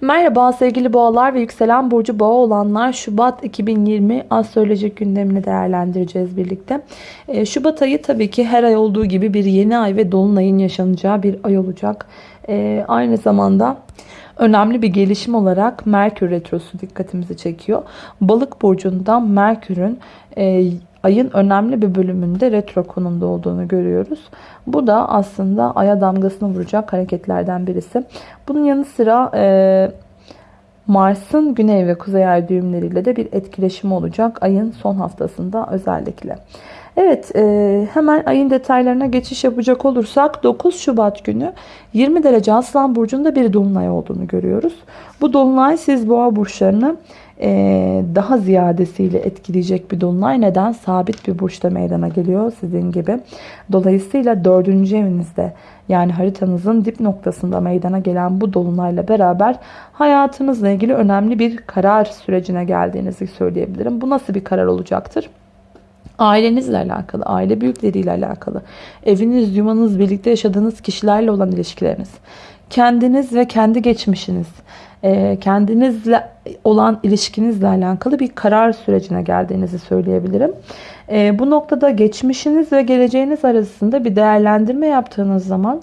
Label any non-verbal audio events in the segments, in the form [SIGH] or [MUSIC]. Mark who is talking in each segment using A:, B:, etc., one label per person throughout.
A: Merhaba sevgili boğalar ve yükselen burcu boğa olanlar Şubat 2020 astrolojik gündemini değerlendireceğiz birlikte. Ee, Şubat ayı tabii ki her ay olduğu gibi bir yeni ay ve dolunayın yaşanacağı bir ay olacak. Ee, aynı zamanda önemli bir gelişim olarak Merkür Retrosu dikkatimizi çekiyor. Balık burcundan Merkür'ün e, ayın önemli bir bölümünde retro konumda olduğunu görüyoruz. Bu da aslında aya damgasını vuracak hareketlerden birisi. Bunun yanı sıra e, Mars'ın güney ve kuzey ay düğümleriyle de bir etkileşimi olacak ayın son haftasında özellikle. Evet e, hemen ayın detaylarına geçiş yapacak olursak 9 Şubat günü 20 derece Aslan Burcu'nda bir dolunay olduğunu görüyoruz. Bu dolunay siz boğa burçlarını e, daha ziyadesiyle etkileyecek bir dolunay. Neden? Sabit bir burçta meydana geliyor sizin gibi. Dolayısıyla dördüncü evinizde yani haritanızın dip noktasında meydana gelen bu dolunayla beraber hayatınızla ilgili önemli bir karar sürecine geldiğinizi söyleyebilirim. Bu nasıl bir karar olacaktır? Ailenizle alakalı, aile büyükleriyle alakalı, eviniz, yuvanız, birlikte yaşadığınız kişilerle olan ilişkileriniz, kendiniz ve kendi geçmişiniz, e, kendinizle olan ilişkinizle alakalı bir karar sürecine geldiğinizi söyleyebilirim. E, bu noktada geçmişiniz ve geleceğiniz arasında bir değerlendirme yaptığınız zaman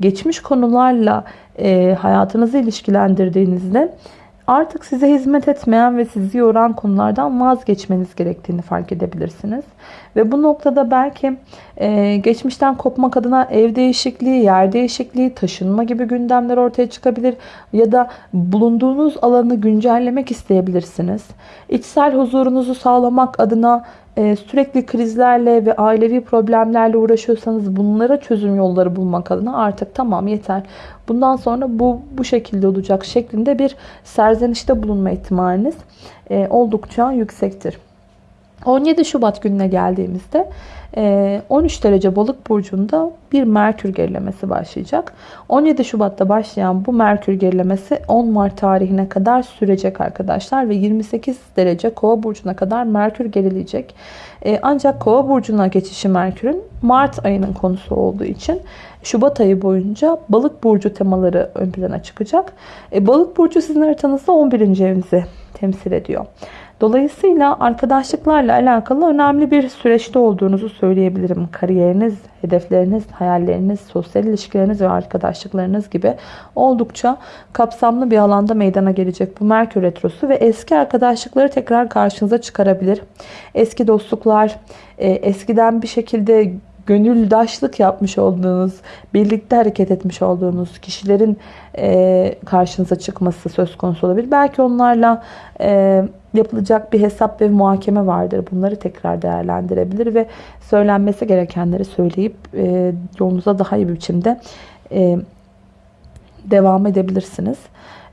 A: geçmiş konularla e, hayatınızı ilişkilendirdiğinizde artık size hizmet etmeyen ve sizi yoran konulardan vazgeçmeniz gerektiğini fark edebilirsiniz. Ve bu noktada belki e, geçmişten kopmak adına ev değişikliği, yer değişikliği, taşınma gibi gündemler ortaya çıkabilir. Ya da bulunduğunuz alanı güncellemek isteyebilirsiniz. İçsel huzurunuzu sağlamak adına e, sürekli krizlerle ve ailevi problemlerle uğraşıyorsanız bunlara çözüm yolları bulmak adına artık tamam yeter. Bundan sonra bu bu şekilde olacak şeklinde bir serzenişte bulunma ihtimaliniz e, oldukça yüksektir. 17 Şubat gününe geldiğimizde 13 e, derece balık burcunda bir Merkür gerilemesi başlayacak. 17 Şubat'ta başlayan bu Merkür gerilemesi 10 Mart tarihine kadar sürecek arkadaşlar ve 28 derece Kova burcuna kadar Merkür gerileyecek. E, ancak Kova burcuna geçişi Merkür'ün Mart ayının konusu olduğu için Şubat ayı boyunca balık burcu temaları ön plana çıkacak. E, balık burcu sizin haritanızda 11. evinizi temsil ediyor. Dolayısıyla arkadaşlıklarla alakalı önemli bir süreçte olduğunuzu söyleyebilirim. Kariyeriniz, hedefleriniz, hayalleriniz, sosyal ilişkileriniz ve arkadaşlıklarınız gibi oldukça kapsamlı bir alanda meydana gelecek bu Merkür Retrosu ve eski arkadaşlıkları tekrar karşınıza çıkarabilir. Eski dostluklar, e, eskiden bir şekilde gönüldaşlık yapmış olduğunuz, birlikte hareket etmiş olduğunuz kişilerin e, karşınıza çıkması söz konusu olabilir. Belki onlarla e, yapılacak bir hesap ve muhakeme vardır. Bunları tekrar değerlendirebilir ve söylenmesi gerekenleri söyleyip e, yolunuza daha iyi bir biçimde e, devam edebilirsiniz.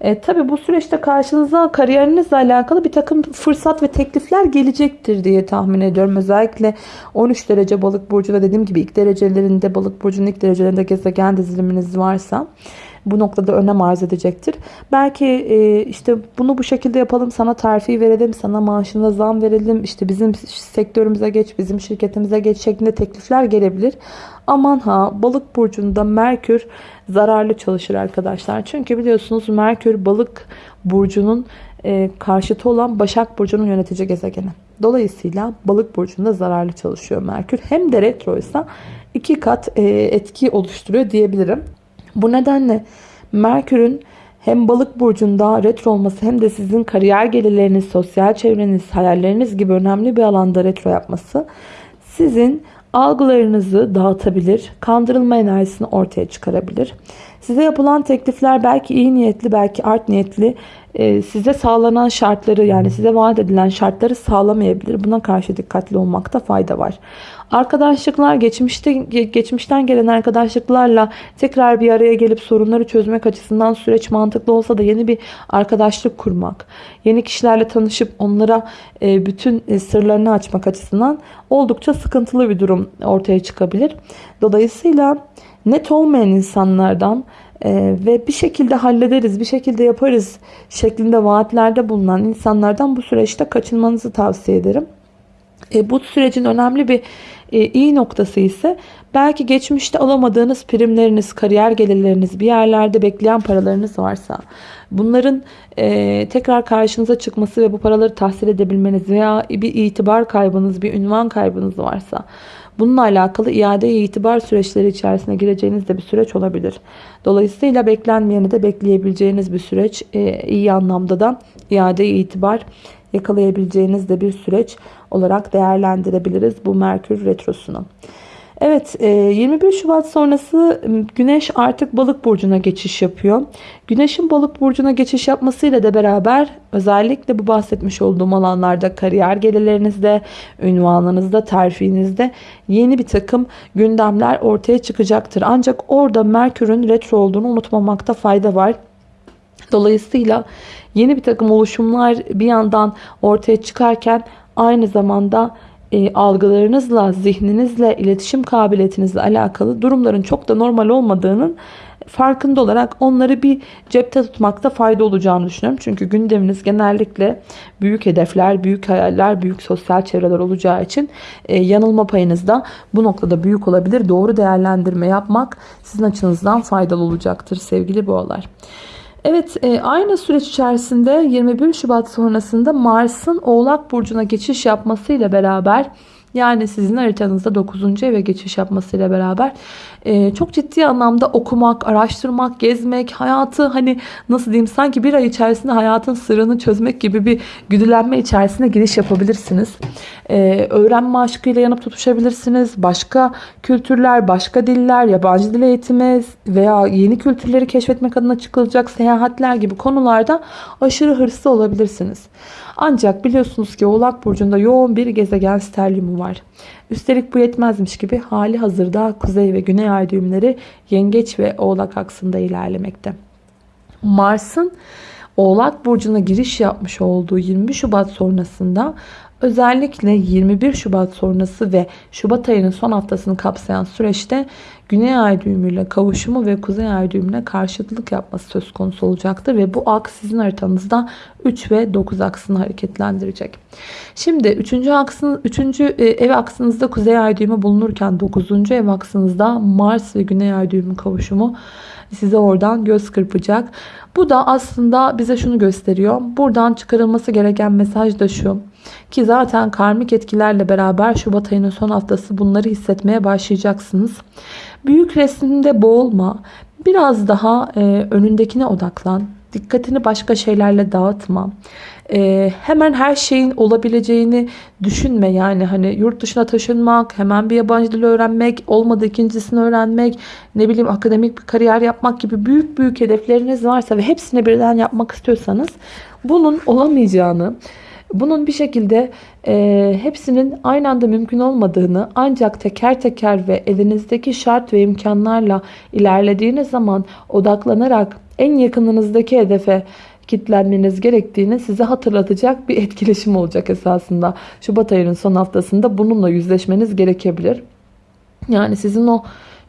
A: E, tabii bu süreçte karşınıza kariyerinizle alakalı bir takım fırsat ve teklifler gelecektir diye tahmin ediyorum. Özellikle 13 derece balık burcunda dediğim gibi ilk derecelerinde balık burcunun ilk derecelerinde gezegen diziliminiz varsa bu noktada önem arz edecektir. Belki e, işte bunu bu şekilde yapalım, sana terfi verelim, sana maaşına zam verelim, işte bizim sektörümüze geç, bizim şirketimize geç şeklinde teklifler gelebilir. Aman ha balık burcunda Merkür zararlı çalışır arkadaşlar. Çünkü biliyorsunuz Merkür balık burcunun e, karşıtı olan Başak Burcu'nun yönetici gezegeni. Dolayısıyla balık burcunda zararlı çalışıyor Merkür. Hem de retroysa iki kat e, etki oluşturuyor diyebilirim. Bu nedenle Merkür'ün hem balık burcunda retro olması hem de sizin kariyer gelirleriniz, sosyal çevreniz, hayalleriniz gibi önemli bir alanda retro yapması sizin algılarınızı dağıtabilir, kandırılma enerjisini ortaya çıkarabilir. Size yapılan teklifler belki iyi niyetli, belki art niyetli, e, size sağlanan şartları yani size vaat edilen şartları sağlamayabilir. Buna karşı dikkatli olmakta fayda var. Arkadaşlıklar geçmişte geçmişten gelen arkadaşlıklarla tekrar bir araya gelip sorunları çözmek açısından süreç mantıklı olsa da yeni bir arkadaşlık kurmak, yeni kişilerle tanışıp onlara e, bütün e, sırlarını açmak açısından oldukça sıkıntılı bir durum ortaya çıkabilir. Dolayısıyla net olmayan insanlardan ee, ve bir şekilde hallederiz, bir şekilde yaparız şeklinde vaatlerde bulunan insanlardan bu süreçte kaçınmanızı tavsiye ederim. E, bu sürecin önemli bir E, iyi noktası ise belki geçmişte alamadığınız primleriniz, kariyer gelirleriniz, bir yerlerde bekleyen paralarınız varsa bunların e, tekrar karşınıza çıkması ve bu paraları tahsil edebilmeniz veya bir itibar kaybınız, bir ünvan kaybınız varsa Bununla alakalı iade itibar süreçleri içerisine gireceğiniz de bir süreç olabilir. Dolayısıyla beklenmeyeni de bekleyebileceğiniz bir süreç. E, iyi anlamda da iade itibar yakalayabileceğiniz de bir süreç olarak değerlendirebiliriz bu Merkür Retrosu'nu. Evet 21 e, Şubat sonrası Güneş artık balık burcuna geçiş yapıyor. Güneşin balık burcuna geçiş yapmasıyla da beraber özellikle bu bahsetmiş olduğum alanlarda kariyer gelirlerinizde, ünvanınızda, terfinizde yeni bir takım gündemler ortaya çıkacaktır. Ancak orada Merkür'ün retro olduğunu unutmamakta fayda var. Dolayısıyla yeni bir takım oluşumlar bir yandan ortaya çıkarken aynı zamanda e, algılarınızla, zihninizle, iletişim kabiliyetinizle alakalı durumların çok da normal olmadığının farkında olarak onları bir cepte tutmakta fayda olacağını düşünüyorum. Çünkü gündeminiz genellikle büyük hedefler, büyük hayaller, büyük sosyal çevreler olacağı için e, yanılma payınız da bu noktada büyük olabilir. Doğru değerlendirme yapmak sizin açınızdan faydalı olacaktır sevgili boğalar. Evet e, aynı süreç içerisinde 21 Şubat sonrasında Mars'ın Oğlak Burcu'na geçiş yapmasıyla beraber yani sizin haritanızda 9. eve geçiş yapmasıyla beraber e, çok ciddi anlamda okumak, araştırmak, gezmek, hayatı hani nasıl diyeyim sanki bir ay içerisinde hayatın sırrını çözmek gibi bir güdülenme içerisine giriş yapabilirsiniz. E, öğrenme aşkıyla yanıp tutuşabilirsiniz. Başka kültürler, başka diller, yabancı dil eğitimi veya yeni kültürleri keşfetmek adına çıkılacak seyahatler gibi konularda aşırı hırslı olabilirsiniz. Ancak biliyorsunuz ki Oğlak Burcu'nda yoğun bir gezegen sterliumu var. Üstelik bu yetmezmiş gibi hali hazırda kuzey ve güney ay düğümleri yengeç ve oğlak aksında ilerlemekte. Mars'ın Oğlak Burcu'na giriş yapmış olduğu 20 Şubat sonrasında Özellikle 21 Şubat sonrası ve Şubat ayının son haftasını kapsayan süreçte Güney Ay düğümüyle kavuşumu ve Kuzey Ay düğümüne karşıtlık yapması söz konusu olacaktır. Ve bu aks sizin haritanızda 3 ve 9 aksını hareketlendirecek. Şimdi 3. aksın 3. ev aksınızda Kuzey Ay düğümü bulunurken 9. ev aksınızda Mars ve Güney Ay düğümü kavuşumu size oradan göz kırpacak. Bu da aslında bize şunu gösteriyor. Buradan çıkarılması gereken mesaj da şu. Ki zaten karmik etkilerle beraber Şubat ayının son haftası bunları hissetmeye başlayacaksınız. Büyük resimde boğulma. Biraz daha e, önündekine odaklan. Dikkatini başka şeylerle dağıtma. Ee, hemen her şeyin olabileceğini düşünme. Yani hani yurt dışına taşınmak, hemen bir yabancı dil öğrenmek, olmadı ikincisini öğrenmek, ne bileyim akademik bir kariyer yapmak gibi büyük büyük hedefleriniz varsa ve hepsini birden yapmak istiyorsanız bunun olamayacağını, bunun bir şekilde e, hepsinin aynı anda mümkün olmadığını ancak teker teker ve elinizdeki şart ve imkanlarla ilerlediğiniz zaman odaklanarak en yakınınızdaki hedefe kitlenmeniz gerektiğini size hatırlatacak bir [LAUGHS] etkileşim olacak esasında. Şubat ayının son haftasında bununla yüzleşmeniz gerekebilir. Yani sizin o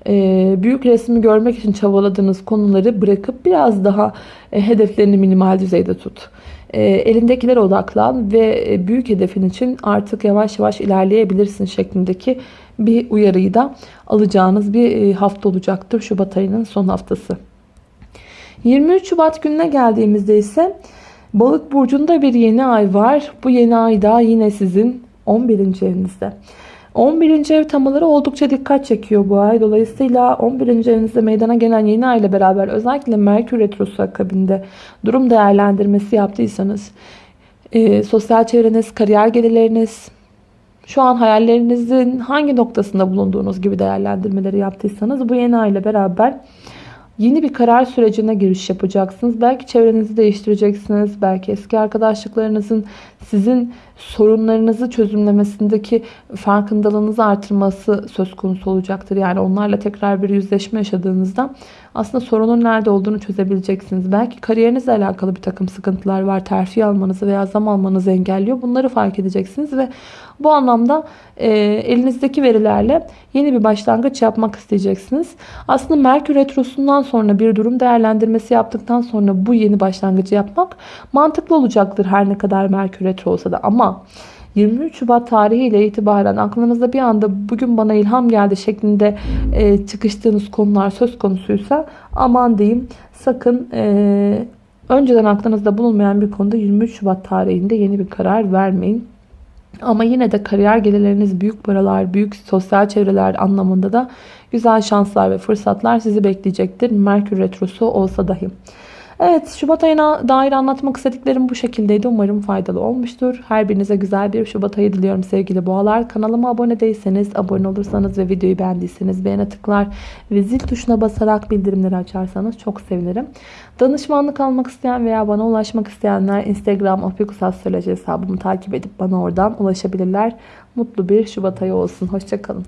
A: e, büyük resmi görmek için çabaladığınız konuları bırakıp biraz daha e, hedeflerini minimal düzeyde tut. E, elindekilere odaklan ve e, büyük hedefin için artık yavaş yavaş ilerleyebilirsin şeklindeki bir uyarıyı da alacağınız bir e, hafta olacaktır Şubat ayının son haftası. 23 Şubat gününe geldiğimizde ise Balık burcunda bir yeni ay var. Bu yeni ay da yine sizin 11. evinizde. 11. ev temaları oldukça dikkat çekiyor bu ay. Dolayısıyla 11. evinizde meydana gelen yeni ay ile beraber özellikle Merkür Retrosu akabinde durum değerlendirmesi yaptıysanız e, sosyal çevreniz, kariyer gelirleriniz, şu an hayallerinizin hangi noktasında bulunduğunuz gibi değerlendirmeleri yaptıysanız bu yeni ay ile beraber Yeni bir karar sürecine giriş yapacaksınız. Belki çevrenizi değiştireceksiniz. Belki eski arkadaşlıklarınızın sizin sorunlarınızı çözümlemesindeki farkındalığınızı artırması söz konusu olacaktır. Yani onlarla tekrar bir yüzleşme yaşadığınızda aslında sorunun nerede olduğunu çözebileceksiniz. Belki kariyerinizle alakalı bir takım sıkıntılar var. Terfi almanızı veya zam almanızı engelliyor. Bunları fark edeceksiniz ve bu anlamda e, elinizdeki verilerle yeni bir başlangıç yapmak isteyeceksiniz. Aslında Merkür Retrosu'ndan sonra bir durum değerlendirmesi yaptıktan sonra bu yeni başlangıcı yapmak mantıklı olacaktır her ne kadar Merkür Retro olsa da. Ama 23 Şubat tarihiyle itibaren aklınızda bir anda bugün bana ilham geldi şeklinde e, çıkıştığınız konular söz konusuysa aman diyeyim sakın e, önceden aklınızda bulunmayan bir konuda 23 Şubat tarihinde yeni bir karar vermeyin. Ama yine de kariyer gelirleriniz büyük paralar, büyük sosyal çevreler anlamında da güzel şanslar ve fırsatlar sizi bekleyecektir. Merkür Retrosu olsa dahi. Evet Şubat ayına dair anlatmak istediklerim bu şekildeydi. Umarım faydalı olmuştur. Her birinize güzel bir Şubat ayı diliyorum sevgili boğalar. Kanalıma abone değilseniz, abone olursanız ve videoyu beğendiyseniz beğene tıklar ve zil tuşuna basarak bildirimleri açarsanız çok sevinirim. Danışmanlık almak isteyen veya bana ulaşmak isteyenler Instagram opikusastroloji hesabımı takip edip bana oradan ulaşabilirler. Mutlu bir Şubat ayı olsun. Hoşçakalın.